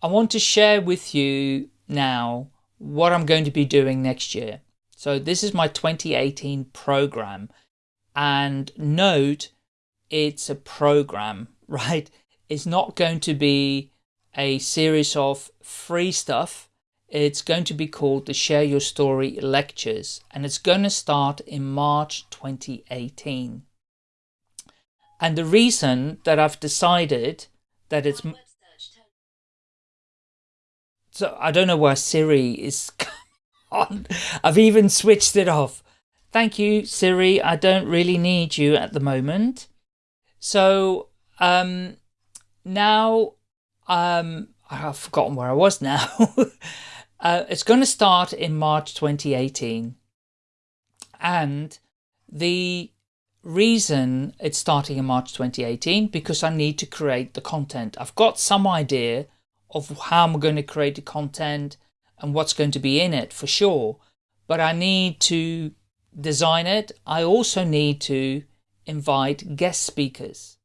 I want to share with you now what I'm going to be doing next year. So this is my 2018 program and note it's a program, right? It's not going to be a series of free stuff. It's going to be called the Share Your Story Lectures and it's going to start in March 2018. And the reason that I've decided that it's... So I don't know why Siri is on. I've even switched it off. Thank you, Siri. I don't really need you at the moment. So um, now um, I've forgotten where I was now. uh, it's going to start in March 2018. And the reason it's starting in March 2018 because I need to create the content. I've got some idea of how I'm going to create the content and what's going to be in it for sure. But I need to design it. I also need to invite guest speakers,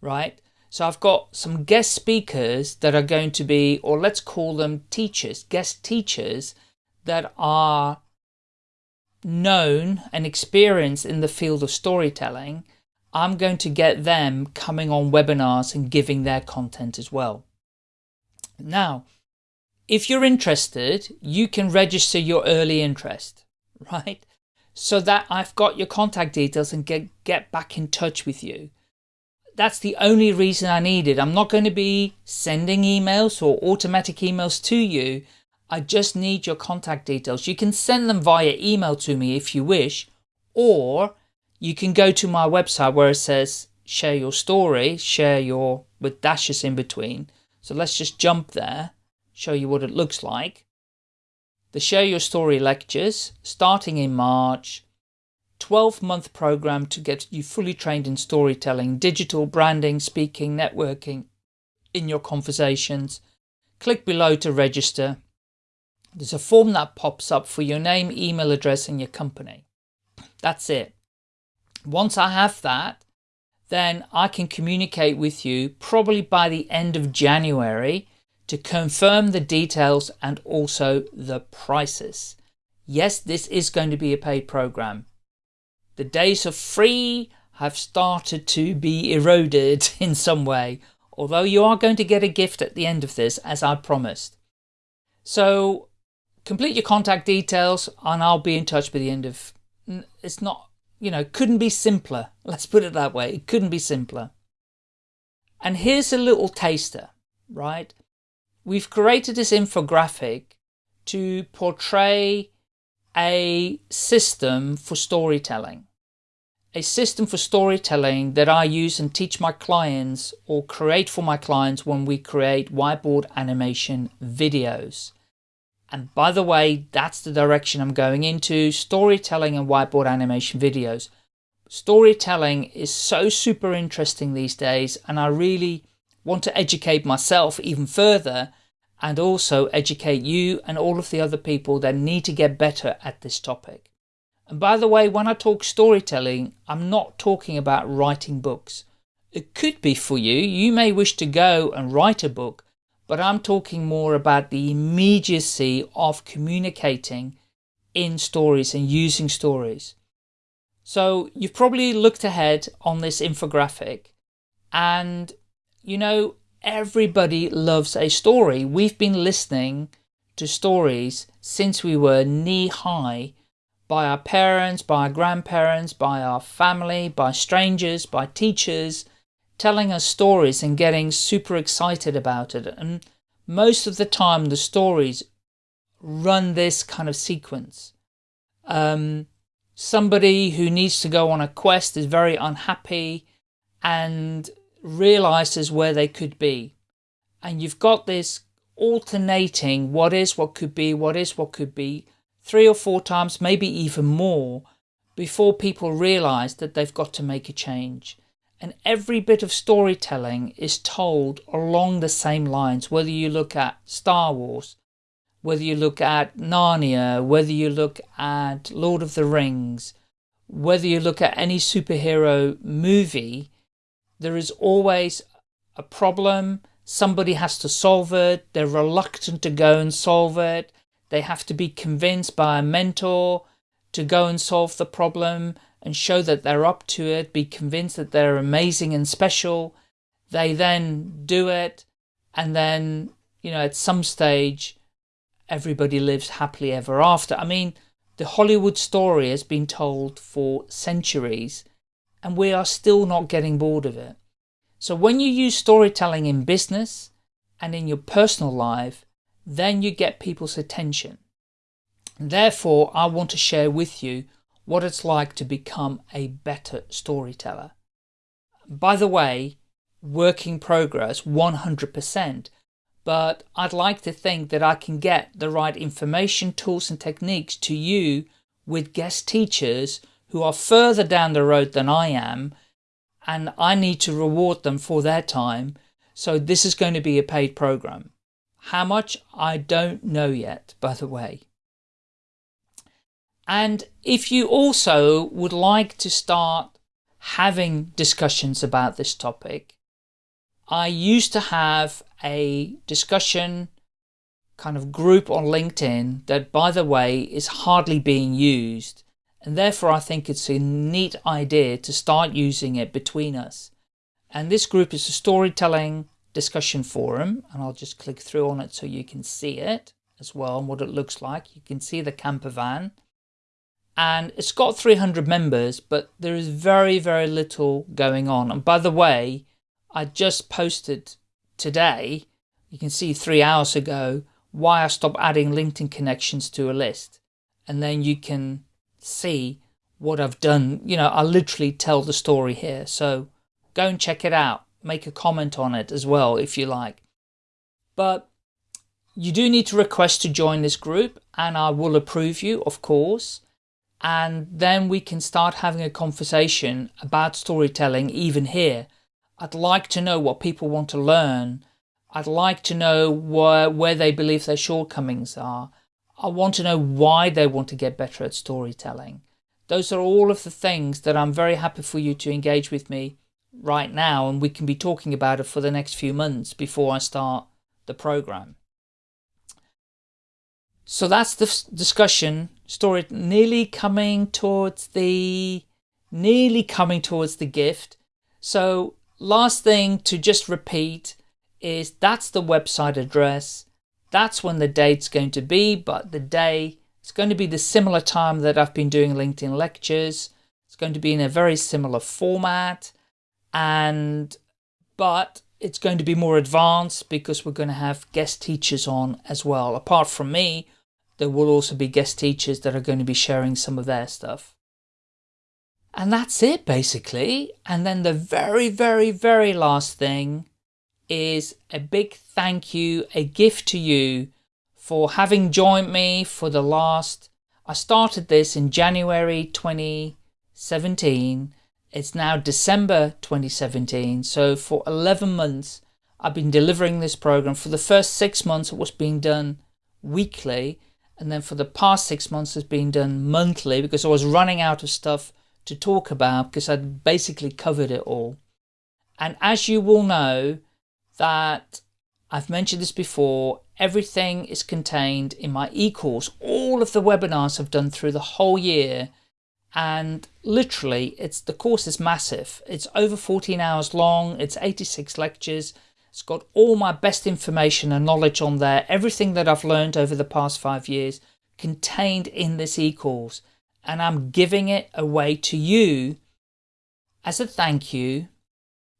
right? So I've got some guest speakers that are going to be, or let's call them teachers, guest teachers that are known and experienced in the field of storytelling. I'm going to get them coming on webinars and giving their content as well. Now, if you're interested, you can register your early interest, right? So that I've got your contact details and get, get back in touch with you. That's the only reason I need it. I'm not going to be sending emails or automatic emails to you. I just need your contact details. You can send them via email to me if you wish, or you can go to my website where it says share your story, share your, with dashes in between. So let's just jump there show you what it looks like. The Share Your Story lectures, starting in March, 12 month program to get you fully trained in storytelling, digital branding, speaking, networking in your conversations. Click below to register. There's a form that pops up for your name, email address and your company. That's it. Once I have that, then I can communicate with you probably by the end of January to confirm the details and also the prices. Yes, this is going to be a paid program. The days of free have started to be eroded in some way, although you are going to get a gift at the end of this, as I promised. So complete your contact details and I'll be in touch by the end of, it's not, you know, couldn't be simpler. Let's put it that way. It couldn't be simpler. And here's a little taster, right? we've created this infographic to portray a system for storytelling. A system for storytelling that I use and teach my clients or create for my clients when we create whiteboard animation videos. And by the way, that's the direction I'm going into, storytelling and whiteboard animation videos. Storytelling is so super interesting these days and I really want to educate myself even further and also educate you and all of the other people that need to get better at this topic. And by the way, when I talk storytelling, I'm not talking about writing books. It could be for you, you may wish to go and write a book, but I'm talking more about the immediacy of communicating in stories and using stories. So you've probably looked ahead on this infographic and you know, everybody loves a story. We've been listening to stories since we were knee high by our parents, by our grandparents, by our family, by strangers, by teachers, telling us stories and getting super excited about it. And most of the time the stories run this kind of sequence. Um, somebody who needs to go on a quest is very unhappy and realizes where they could be. And you've got this alternating what is, what could be, what is, what could be, three or four times, maybe even more, before people realize that they've got to make a change. And every bit of storytelling is told along the same lines, whether you look at Star Wars, whether you look at Narnia, whether you look at Lord of the Rings, whether you look at any superhero movie, there is always a problem, somebody has to solve it. They're reluctant to go and solve it. They have to be convinced by a mentor to go and solve the problem and show that they're up to it, be convinced that they're amazing and special. They then do it, and then, you know, at some stage, everybody lives happily ever after. I mean, the Hollywood story has been told for centuries, and we are still not getting bored of it. So when you use storytelling in business and in your personal life, then you get people's attention. Therefore, I want to share with you what it's like to become a better storyteller. By the way, work in progress 100%, but I'd like to think that I can get the right information, tools and techniques to you with guest teachers who are further down the road than I am and I need to reward them for their time. So this is going to be a paid program. How much? I don't know yet, by the way. And if you also would like to start having discussions about this topic, I used to have a discussion kind of group on LinkedIn that, by the way, is hardly being used. And therefore, I think it's a neat idea to start using it between us. And this group is a storytelling discussion forum. And I'll just click through on it so you can see it as well and what it looks like. You can see the camper van and it's got 300 members, but there is very, very little going on. And by the way, I just posted today, you can see three hours ago, why I stopped adding LinkedIn connections to a list. And then you can see what I've done. You know, I literally tell the story here. So go and check it out. Make a comment on it as well, if you like. But you do need to request to join this group and I will approve you, of course and then we can start having a conversation about storytelling even here. I'd like to know what people want to learn. I'd like to know where, where they believe their shortcomings are. I want to know why they want to get better at storytelling. Those are all of the things that I'm very happy for you to engage with me right now and we can be talking about it for the next few months before I start the program. So that's the discussion story nearly coming towards the nearly coming towards the gift. So last thing to just repeat is that's the website address. That's when the date's going to be, but the day it's going to be the similar time that I've been doing LinkedIn lectures. It's going to be in a very similar format and but it's going to be more advanced because we're going to have guest teachers on as well. Apart from me, there will also be guest teachers that are going to be sharing some of their stuff. And that's it basically. And then the very, very, very last thing is a big thank you, a gift to you for having joined me for the last, I started this in January 2017. It's now December 2017. So for 11 months, I've been delivering this program. For the first six months, it was being done weekly and then for the past six months it's been done monthly because I was running out of stuff to talk about because I'd basically covered it all. And as you will know that I've mentioned this before, everything is contained in my e-course. All of the webinars I've done through the whole year and literally it's the course is massive. It's over 14 hours long, it's 86 lectures, it's got all my best information and knowledge on there, everything that I've learned over the past five years contained in this e-course. And I'm giving it away to you as a thank you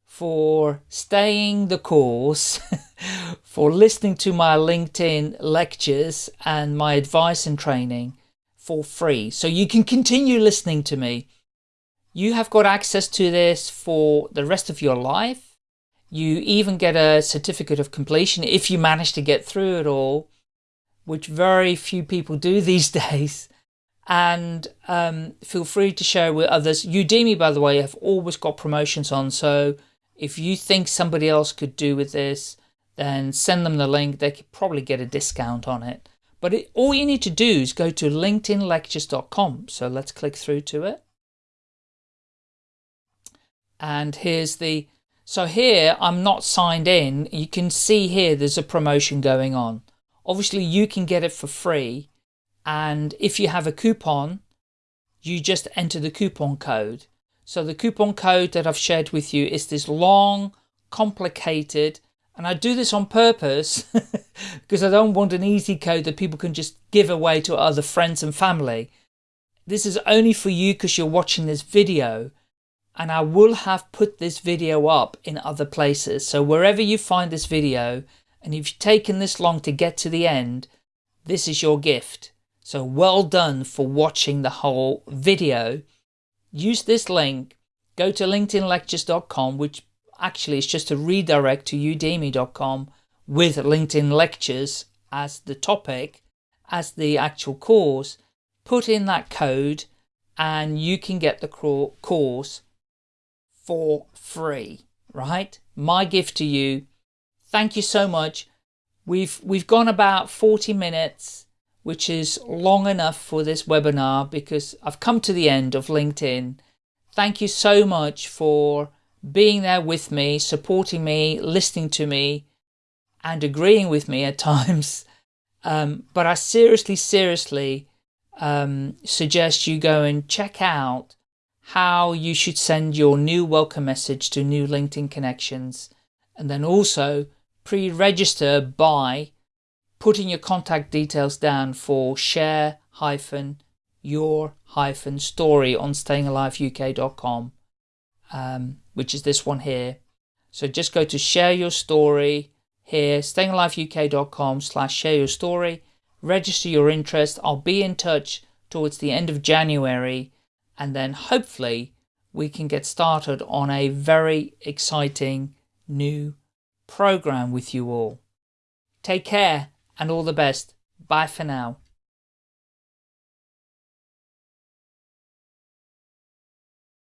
for staying the course, for listening to my LinkedIn lectures and my advice and training for free. So you can continue listening to me. You have got access to this for the rest of your life you even get a certificate of completion if you manage to get through it all, which very few people do these days. And um, feel free to share with others. Udemy, by the way, have always got promotions on. So if you think somebody else could do with this, then send them the link. They could probably get a discount on it. But it, all you need to do is go to linkedinlectures.com. So let's click through to it. And here's the So here I'm not signed in. You can see here there's a promotion going on. Obviously you can get it for free and if you have a coupon you just enter the coupon code. So the coupon code that I've shared with you is this long complicated and I do this on purpose because I don't want an easy code that people can just give away to other friends and family. This is only for you because you're watching this video and I will have put this video up in other places. So wherever you find this video and you've taken this long to get to the end, this is your gift. So well done for watching the whole video. Use this link, go to linkedinlectures.com, which actually is just a redirect to udemy.com with LinkedIn lectures as the topic, as the actual course, put in that code and you can get the course for free, right? My gift to you. Thank you so much. We've, we've gone about 40 minutes, which is long enough for this webinar because I've come to the end of LinkedIn. Thank you so much for being there with me, supporting me, listening to me, and agreeing with me at times. Um, but I seriously, seriously um, suggest you go and check out how you should send your new welcome message to new LinkedIn connections. And then also pre-register by putting your contact details down for share hyphen your hyphen story on stayingaliveuk.com um, which is this one here. So just go to share your story here, stayingaliveuk.com slash share your story, register your interest. I'll be in touch towards the end of January and then hopefully we can get started on a very exciting new program with you all. Take care and all the best. Bye for now.